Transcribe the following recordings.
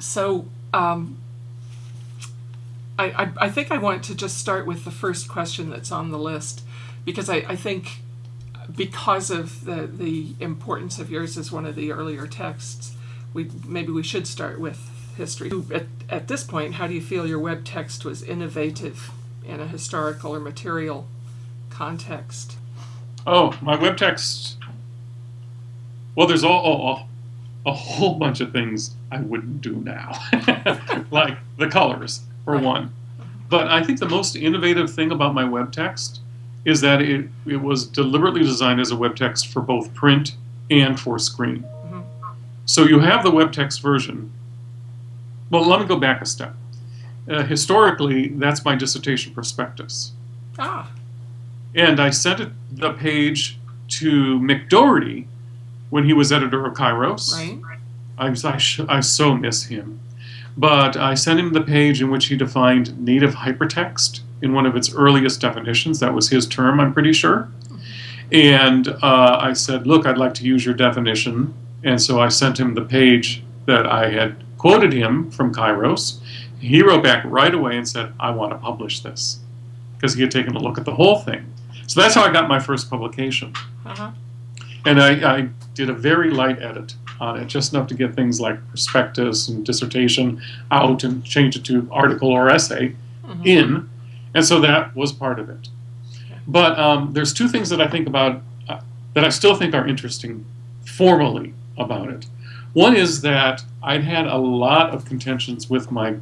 so um, I, I, I think I want to just start with the first question that's on the list because I, I think because of the, the importance of yours as one of the earlier texts, we maybe we should start with history. At, at this point, how do you feel your web text was innovative in a historical or material context? Oh, my web text. Well, there's all, all, a whole bunch of things I wouldn't do now, like the colors for one. But I think the most innovative thing about my web text is that it, it was deliberately designed as a web text for both print and for screen. Mhm. So you have the web text version. Well, let me go back a step. Uh, historically, that's my dissertation prospectus. Ah, And I sent it, the page to Mick Doherty when he was editor of Kairos. right. I, I, sh- I so miss him. But I sent him the page in which he defined native hypertext in one of its earliest definitions. That was his term, I'm pretty sure. And uh, I said, Look, I'd like to use your definition. And so I sent him the page that I had quoted him from Kairos. He wrote back right away and said, I want to publish this because he had taken a look at the whole thing. So that's how I got my first publication. Uh-huh. And I, I did a very light edit on it, just enough to get things like prospectus and dissertation out and change it to article or essay Mhm. in. And so that was part of it. But um, there's two things that I think about uh, that I still think are interesting formally about it. One is that I'd had a lot of contentions with my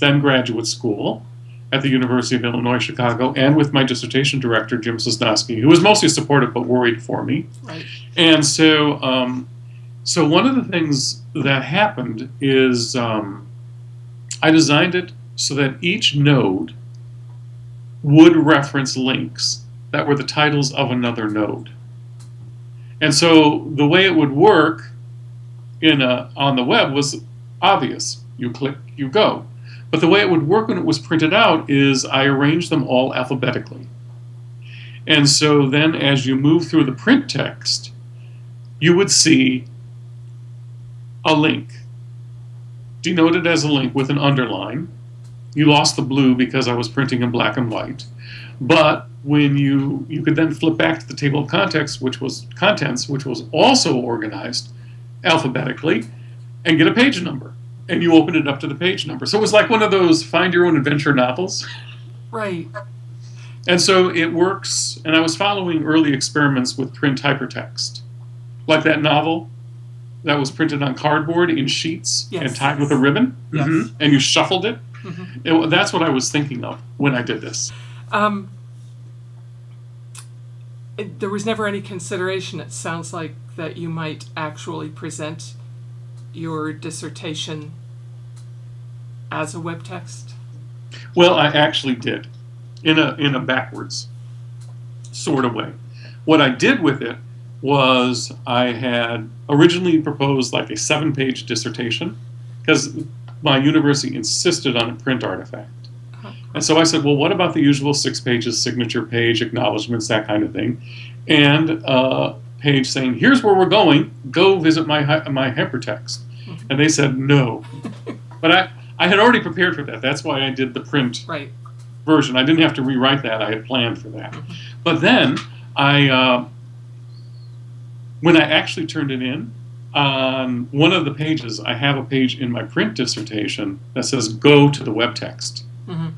then graduate school at the University of Illinois Chicago and with my dissertation director, Jim Sosnoski, who was mostly supportive but worried for me. Right. And so, um, so one of the things that happened is um, I designed it so that each node would reference links that were the titles of another node. And so the way it would work in a, on the web was obvious. You click, you go. But the way it would work when it was printed out is I arranged them all alphabetically. And so then as you move through the print text, you would see a link denoted as a link with an underline. You lost the blue because I was printing in black and white. But when you you could then flip back to the table of contents, which was contents, which was also organized alphabetically, and get a page number. And you open it up to the page number. So it was like one of those find your own adventure novels. Right. And so it works, and I was following early experiments with print hypertext. Like that novel that was printed on cardboard in sheets Yes. and tied with a ribbon, Yes. Mhm. and you shuffled it. Mhm. It- That's what I was thinking of when I did this. Um, it, there was never any consideration, it sounds like, that you might actually present your dissertation as a web text. Well, I actually did, in a in a backwards sort of way. What I did with it was I had originally proposed like a seven-page dissertation because my university insisted on a print artifact. Uh-huh. And so I said, well, what about the usual six pages, signature page, acknowledgments, that kind of thing, and a page saying, here's where we're going. Go visit my my hypertext. And they said no. But I I had already prepared for that. That's why I did the print Right. version. I didn't have to rewrite that. I had planned for that. But then I, uh, when I actually turned it in, on one of the pages, I have a page in my print dissertation that says "Go to the web text." hmm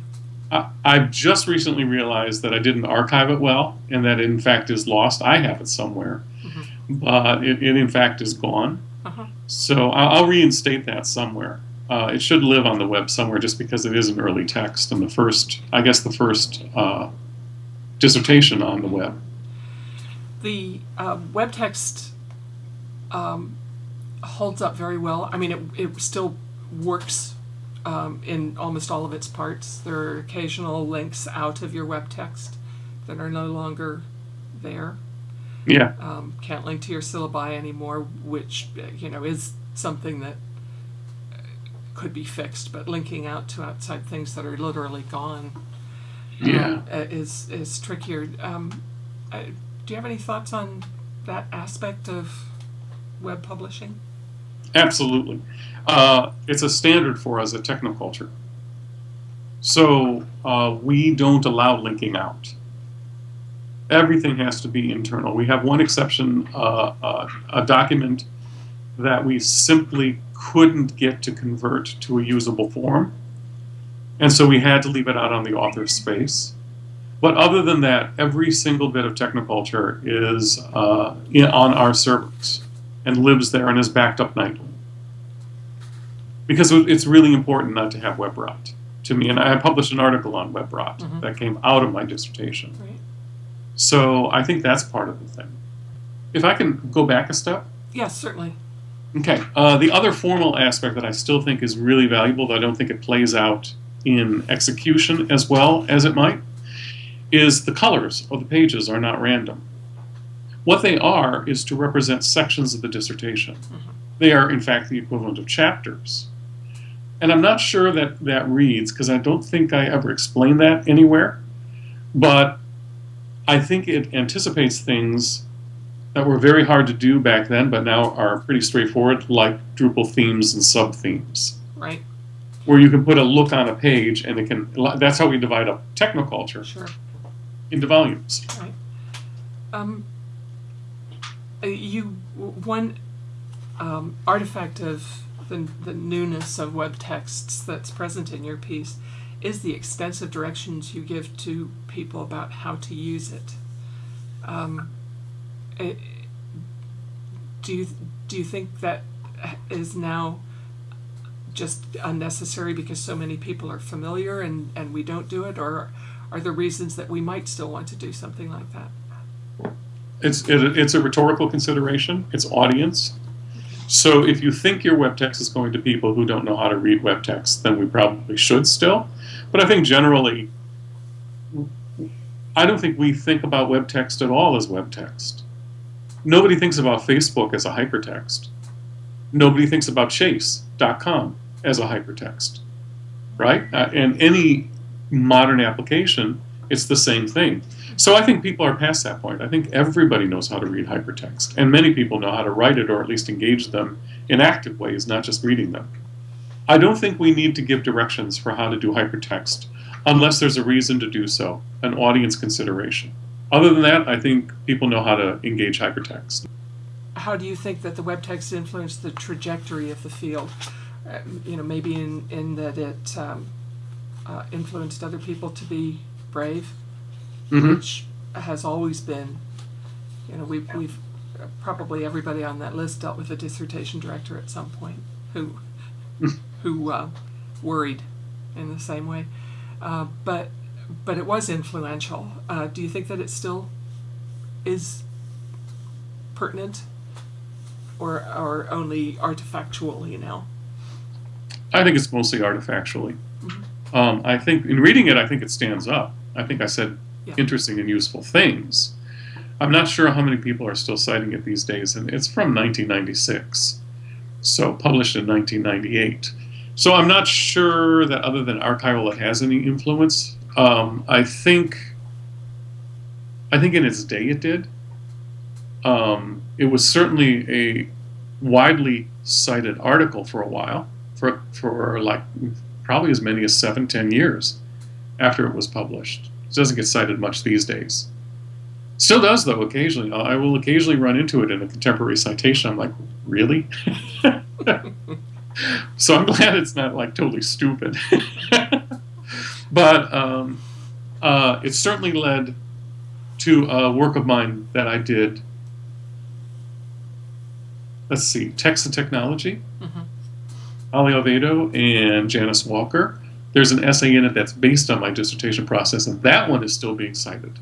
I, I've just recently realized that I didn't archive it well, and that it in fact is lost. I have it somewhere, Mhm. but it, it in fact is gone. Uh-huh. So I'll, I'll reinstate that somewhere. Uh, it should live on the web somewhere, just because it is an early text and the first, I guess, the first uh, dissertation on the web. The uh, web text um, holds up very well. I mean, it, it still works um, in almost all of its parts. There are occasional links out of your web text that are no longer there. Yeah, um, can't link to your syllabi anymore, which uh, you know is something that could be fixed. But linking out to outside things that are literally gone yeah. uh, is is trickier. Um, uh, do you have any thoughts on that aspect of web publishing? Absolutely. Uh, it's a standard for us at Technoculture. So uh, we don't allow linking out. Everything has to be internal. We have one exception, uh, uh, a document that we simply couldn't get to convert to a usable form. And so we had to leave it out on the author space. But other than that, every single bit of Technoculture is uh, in, on our servers and lives there and is backed up nightly. Because it's really important not to have web rot to me. And I published an article on web rot Mhm. that came out of my dissertation. Right. So I think that's part of the thing. If I can go back a step. Yes, certainly. Okay. Uh, the other formal aspect that I still think is really valuable, though I don't think it plays out in execution as well as it might, is the colors of the pages are not random. What they are is to represent sections of the dissertation. They are, in fact, the equivalent of chapters. And I'm not sure that that reads, because I don't think I ever explained that anywhere, but I think it anticipates things that were very hard to do back then, but now are pretty straightforward, like Drupal themes and sub themes, Right. where you can put a look on a page and it can. That's how we divide up technoculture Sure. into volumes. Right. Um, uh, you one um, artifact of the, the newness of web texts that's present in your piece is the extensive directions you give to people about how to use it. Um, it Uh, do you do you think that is now just unnecessary because so many people are familiar and, and we don't do it, or are there reasons that we might still want to do something like that? It's it, it's a rhetorical consideration. It's audience. So if you think your web text is going to people who don't know how to read web text, then we probably should still. But I think generally, I don't think we think about web text at all as web text. Nobody thinks about Facebook as a hypertext. Nobody thinks about Chase.com as a hypertext, right? Uh, and any modern application, it's the same thing. So I think people are past that point. I think everybody knows how to read hypertext, and many people know how to write it or at least engage them in active ways, not just reading them. I don't think we need to give directions for how to do hypertext unless there's a reason to do so, an audience consideration. Other than that, I think people know how to engage hypertext. How do you think that the web text influenced the trajectory of the field? Uh, you know, maybe in, in that it um, uh, influenced other people to be brave, Mhm. which has always been, you know, we've, we've probably everybody on that list dealt with a dissertation director at some point who, who uh, worried in the same way. Uh, but, but it was influential. Uh, do you think that it still is pertinent or, or only artifactually now? I think it's mostly artifactually. Um, I think in reading it, I think it stands up. I think I said Yeah. interesting and useful things. I'm not sure how many people are still citing it these days, and it's from 1996, so published in 1998. So I'm not sure that other than archival, it has any influence. Um, I think, I think in its day it did. Um, it was certainly a widely cited article for a while, for for like probably as many as seven, ten years after it was published. It doesn't get cited much these days. Still does though occasionally. I will occasionally run into it in a contemporary citation. I'm like, really? so I'm glad it's not like totally stupid. but um, uh, it certainly led to a work of mine that I did. Let's see, text and technology. Mhm. Ollie Oviedo and Janice Walker. There's an essay in it that's based on my dissertation process, and that one is still being cited.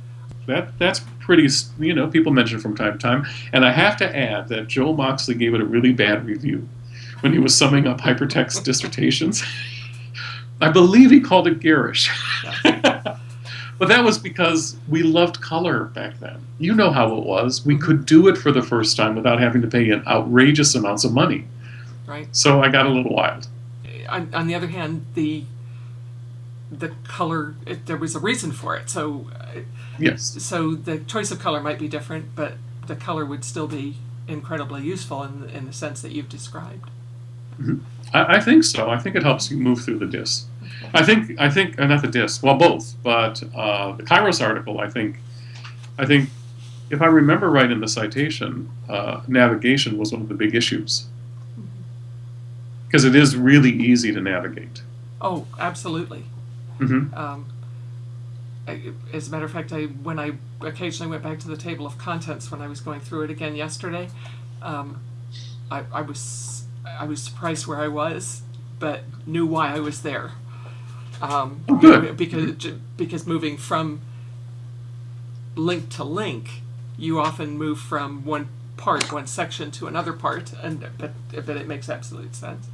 That that's pretty, you know, people mention it from time to time. And I have to add that Joe Moxley gave it a really bad review when he was summing up hypertext dissertations. I believe he called it garish. but that was because we loved color back then. You know how it was. We could do it for the first time without having to pay in outrageous amounts of money. Right. So I got a little wild. on, on the other hand, the the color it, there was a reason for it. So uh, Yes. so the choice of color might be different, but the color would still be incredibly useful in in the sense that you've described. I, I think so. I think it helps you move through the disc. I think I think uh, not the disc. Well, both. But uh, the Kairos article, I think, I think, if I remember right in the citation, uh, navigation was one of the big issues because it is really easy to navigate. Oh, absolutely. hmm Um, I, as a matter of fact, I when I occasionally went back to the table of contents when I was going through it again yesterday, um, I, I was I was surprised where I was, but knew why I was there. Um, Oh, good. Because because moving from link to link, you often move from one part, one section to another part, and but but it makes absolute sense.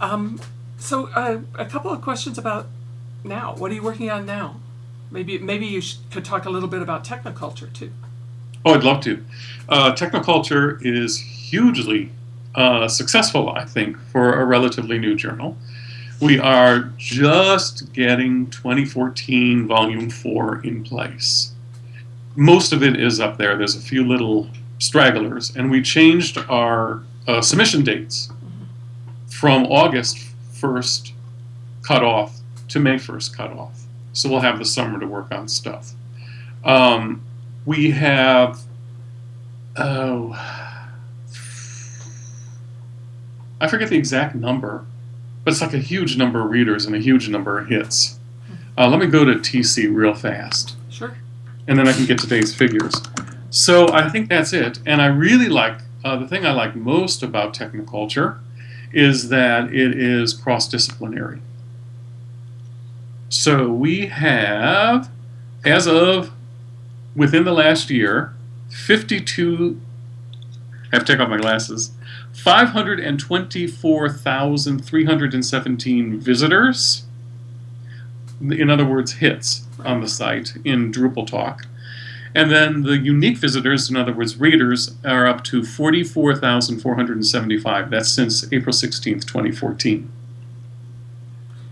Um, so uh, a couple of questions about now. What are you working on now? Maybe maybe you sh- could talk a little bit about technoculture too. Oh, I'd love to. Uh, Technoculture is hugely uh, successful, I think, for a relatively new journal. We are just getting 2014 Volume 4 in place. Most of it is up there. There's a few little stragglers, and we changed our uh, submission dates from August 1st cutoff to May 1st cutoff. So we'll have the summer to work on stuff. Um, we have oh i forget the exact number but it's like a huge number of readers and a huge number of hits. Uh, let me go to tc real fast. Sure. and then i can get today's figures. So i think that's it. And i really like uh, the thing i like most about technoculture is that it is cross-disciplinary. So we have as of within the last year 52 I have to take off my glasses 524,317 visitors. In other words hits on the site in Drupal Talk. And then the unique visitors in other words readers are up to 44,475 that's since April 16th 2014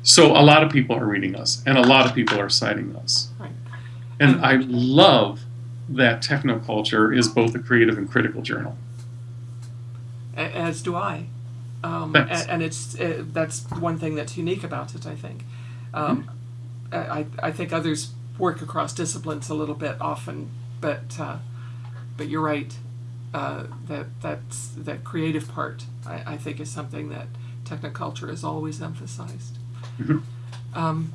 so a lot of people are reading us and a lot of people are citing us. And I love that technoculture is both a creative and critical journal. As do I. Um, Thanks. a- and it's uh, that's one thing that's unique about it. I think. Um, I I think others work across disciplines a little bit often, but uh, but you're right. Uh, that that's that creative part. I, I think is something that technoculture has always emphasized. Mhm. Um,